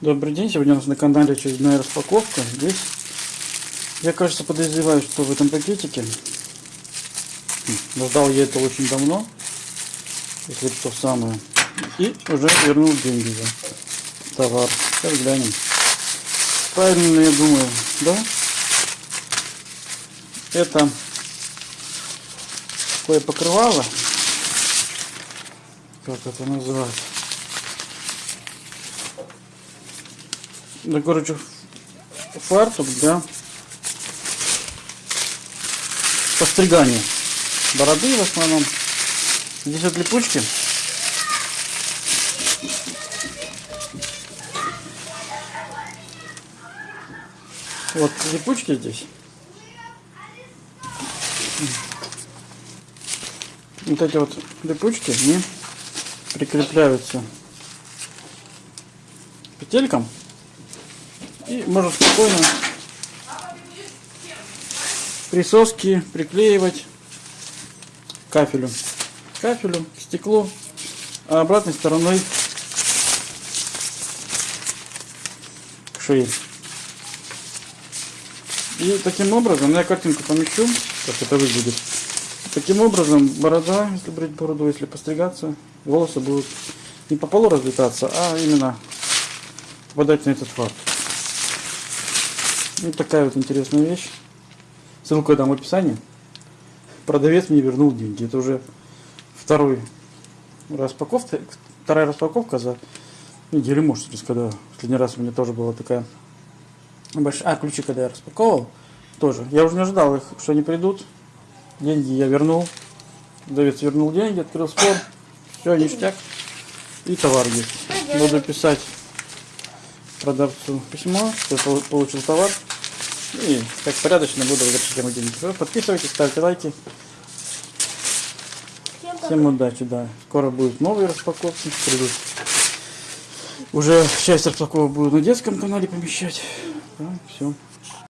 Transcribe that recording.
Добрый день, сегодня у нас на канале очередная распаковка. Здесь, я кажется, подозреваю, что в этом пакетике, ждал я это очень давно, если то самое, и уже вернул деньги за товар. Сейчас глянем. Правильно я думаю, да? Это такое покрывало, как это называется? Да, короче, фартук для постригания бороды в основном. Здесь вот липучки. Вот липучки здесь. Вот эти вот липучки, они прикрепляются петелькам и можно спокойно присоски приклеивать к кафелю. К кафелю, к стеклу, а обратной стороной к шее. И таким образом, я картинку помещу, как это выглядит. Таким образом, борода, если брать бороду, если постригаться, волосы будут не по полу разлетаться, а именно попадать на этот факт. Вот такая вот интересная вещь. Ссылку я дам в описании. Продавец мне вернул деньги. Это уже второй распаковка, вторая распаковка за неделю, может, через когда. Последний раз у меня тоже была такая большая... А, ключи, когда я распаковывал, тоже. Я уже не ожидал их, что они придут. Деньги я вернул. Продавец вернул деньги, открыл спор. Все, ништяк. И товар есть. Буду писать продавцу письмо, что я получил товар. И как порядочно буду возвращать ему деньги. Подписывайтесь, ставьте лайки. Всем удачи, да. Скоро будут новые распаковки. Придут. Уже часть распаковок буду на детском канале помещать. Да, все.